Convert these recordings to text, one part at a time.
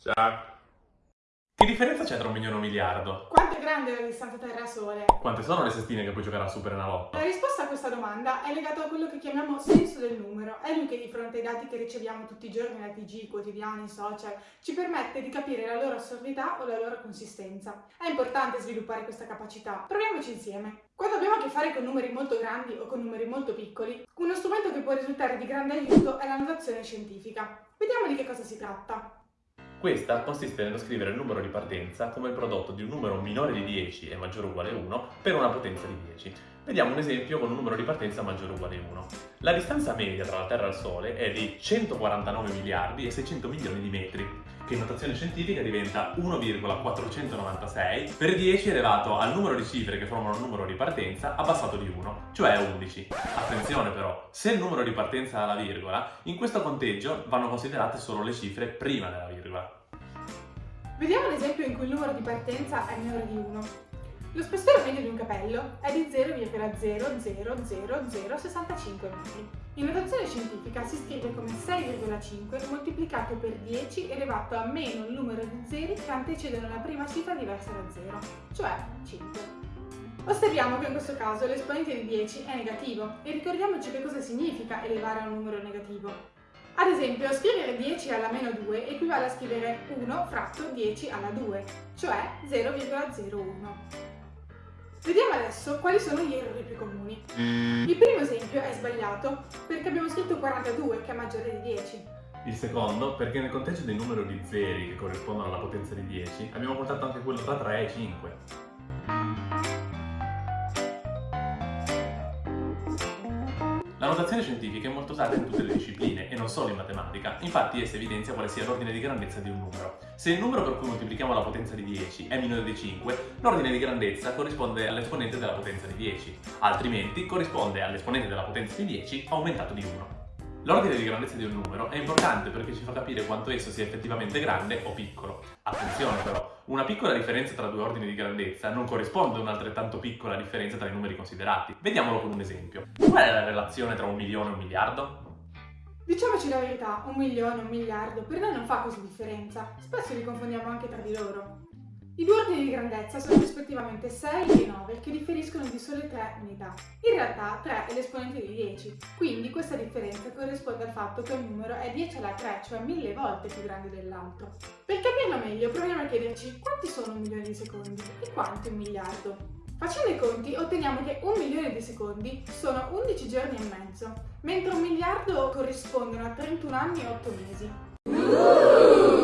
Ciao. Che differenza c'è tra un milione e un miliardo? Quanto è grande la distanza Terra-Sole? Quante sono le sestine che puoi giocare a Super Enalotto? La risposta a questa domanda è legata a quello che chiamiamo senso del numero. È lui che di fronte ai dati che riceviamo tutti i giorni nei TG, quotidiani, social, ci permette di capire la loro assurdità o la loro consistenza. È importante sviluppare questa capacità. Proviamoci insieme. Quando abbiamo a che fare con numeri molto grandi o con numeri molto piccoli, uno strumento che può risultare di grande aiuto è la notazione scientifica. Vediamo di che cosa si tratta. Questa consiste nello scrivere il numero di partenza come il prodotto di un numero minore di 10 e maggiore o uguale a 1 per una potenza di 10. Vediamo un esempio con un numero di partenza maggiore o uguale a 1. La distanza media tra la Terra e il Sole è di 149 miliardi e 600 milioni di metri, che in notazione scientifica diventa 1,496 per 10 elevato al numero di cifre che formano il numero di partenza abbassato di 1, cioè 11. Attenzione però, se il numero di partenza ha la virgola, in questo conteggio vanno considerate solo le cifre prima della virgola. Vediamo un esempio in cui il numero di partenza è minore di 1. Lo spessore medio di un capello è di 0,00065 metri. In notazione scientifica si scrive come 6,5 moltiplicato per 10 elevato a meno il numero di zeri che antecedono la prima cifra diversa da 0, cioè 5. Osserviamo che in questo caso l'esponente di 10 è negativo e ricordiamoci che cosa significa elevare a un numero negativo. Ad esempio, scrivere 10 alla meno 2 equivale a scrivere 1 fratto 10 alla 2, cioè 0,01. Vediamo adesso quali sono gli errori più comuni. Il primo esempio è sbagliato perché abbiamo scritto 42 che è maggiore di 10. Il secondo, perché nel conteggio del numero di zeri che corrispondono alla potenza di 10, abbiamo portato anche quello tra 3 e 5. La notazione scientifica è molto usata in tutte le discipline e non solo in matematica, infatti essa evidenzia quale sia l'ordine di grandezza di un numero. Se il numero per cui moltiplichiamo la potenza di 10 è minore di 5, l'ordine di grandezza corrisponde all'esponente della potenza di 10, altrimenti corrisponde all'esponente della potenza di 10 aumentato di 1. L'ordine di grandezza di un numero è importante perché ci fa capire quanto esso sia effettivamente grande o piccolo. Attenzione però, una piccola differenza tra due ordini di grandezza non corrisponde a un'altrettanto piccola differenza tra i numeri considerati. Vediamolo con un esempio. Qual è la relazione tra un milione e un miliardo? Diciamoci la verità, un milione, un miliardo, per noi non fa così differenza. Spesso li confondiamo anche tra di loro. I due ordini di grandezza sono rispettivamente 6 e 9, che differiscono di sole 3 unità. In realtà 3 è l'esponente di 10, quindi questa differenza corrisponde al fatto che un numero è 10 alla 3, cioè mille volte più grande dell'altro. Per capirlo meglio proviamo a chiederci quanti sono un milione di secondi e quanto un miliardo. Facendo i conti otteniamo che un milione di secondi sono 11 giorni e mezzo, mentre un miliardo corrispondono a 31 anni e 8 mesi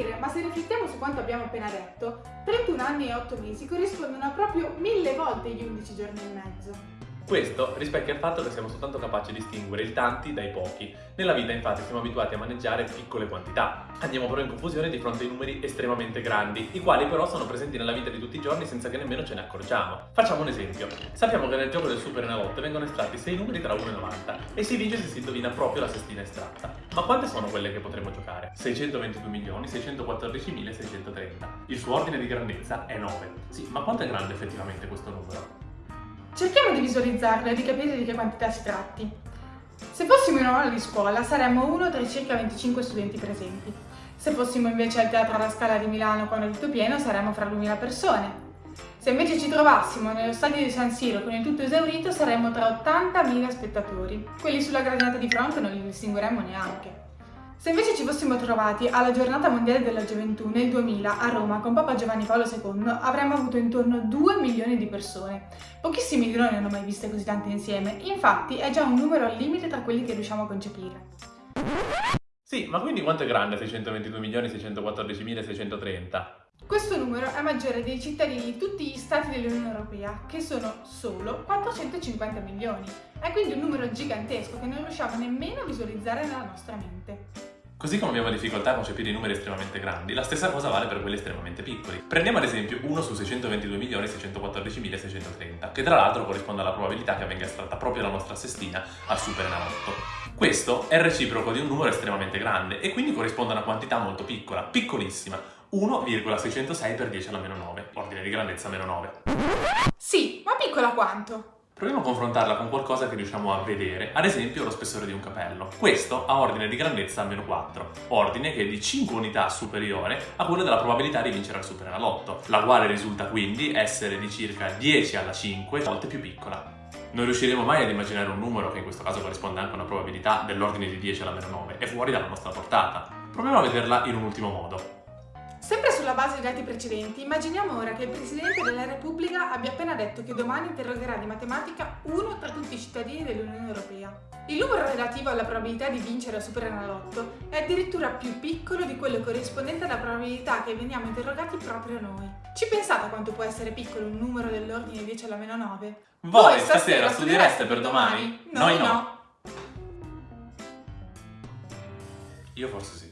stupire, ma se riflettiamo su quanto abbiamo appena detto, 31 anni e 8 mesi corrispondono a proprio mille volte gli 11 giorni e mezzo. Questo rispecchia il fatto che siamo soltanto capaci di distinguere il tanti dai pochi. Nella vita infatti siamo abituati a maneggiare piccole quantità. Andiamo però in confusione di fronte ai numeri estremamente grandi, i quali però sono presenti nella vita di tutti i giorni senza che nemmeno ce ne accorgiamo. Facciamo un esempio. Sappiamo che nel gioco del Super Enalotto vengono estratti 6 numeri tra 1 e 90 e si vince se si indovina proprio la sestina estratta. Ma quante sono quelle che potremmo giocare? 622 milioni 614 630. Il suo ordine di grandezza è 9. Sì, ma quanto è grande effettivamente questo numero? Cerchiamo di visualizzarlo e di capire di che quantità si tratti. Se fossimo in un'aula di scuola saremmo uno tra i circa 25 studenti presenti. Se fossimo invece al Teatro alla Scala di Milano quando è tutto pieno saremmo fra 2000 persone. Se invece ci trovassimo nello stadio di San Siro con il tutto esaurito saremmo tra 80.000 spettatori. Quelli sulla gradinata di fronte non li distingueremmo neanche. Se invece ci fossimo trovati alla giornata mondiale della gioventù nel 2000 a Roma con Papa Giovanni Paolo II avremmo avuto intorno a 2 milioni di persone. Pochissimi di noi ne hanno mai viste così tante insieme, infatti è già un numero al limite tra quelli che riusciamo a concepire. Sì, ma quindi quanto è grande 622.614.630? Questo numero è maggiore dei cittadini di tutti gli stati dell'Unione Europea, che sono solo 450 milioni. È quindi un numero gigantesco che non riusciamo nemmeno a visualizzare nella nostra mente. Così come abbiamo difficoltà a concepire i numeri estremamente grandi, la stessa cosa vale per quelli estremamente piccoli. Prendiamo ad esempio 1 su 622.614.630, che tra l'altro corrisponde alla probabilità che venga estratta proprio la nostra sestina al super enalotto. Questo è il reciproco di un numero estremamente grande e quindi corrisponde a una quantità molto piccola, piccolissima, 1,606 per 10 alla meno 9, ordine di grandezza meno 9. Sì, ma piccola quanto? Proviamo a confrontarla con qualcosa che riusciamo a vedere, ad esempio lo spessore di un capello. Questo ha ordine di grandezza meno 4, ordine che è di 5 unità superiore a quello della probabilità di vincere al Superenalotto, la quale risulta quindi essere di circa 10 alla 5 volte più piccola. Non riusciremo mai ad immaginare un numero, che in questo caso corrisponde anche a una probabilità dell'ordine di 10 alla meno 9, è fuori dalla nostra portata. Proviamo a vederla in un ultimo modo. Sempre sulla base dei dati precedenti, immaginiamo ora che il Presidente della Repubblica abbia appena detto che domani interrogerà di matematica uno tra tutti i cittadini dell'Unione Europea. Il numero relativo alla probabilità di vincere al Superenalotto è addirittura più piccolo di quello corrispondente alla probabilità che veniamo interrogati proprio noi. Ci pensate a quanto può essere piccolo un numero dell'ordine 10 alla meno 9? Voi stasera studiereste per domani? Noi no. Io forse sì.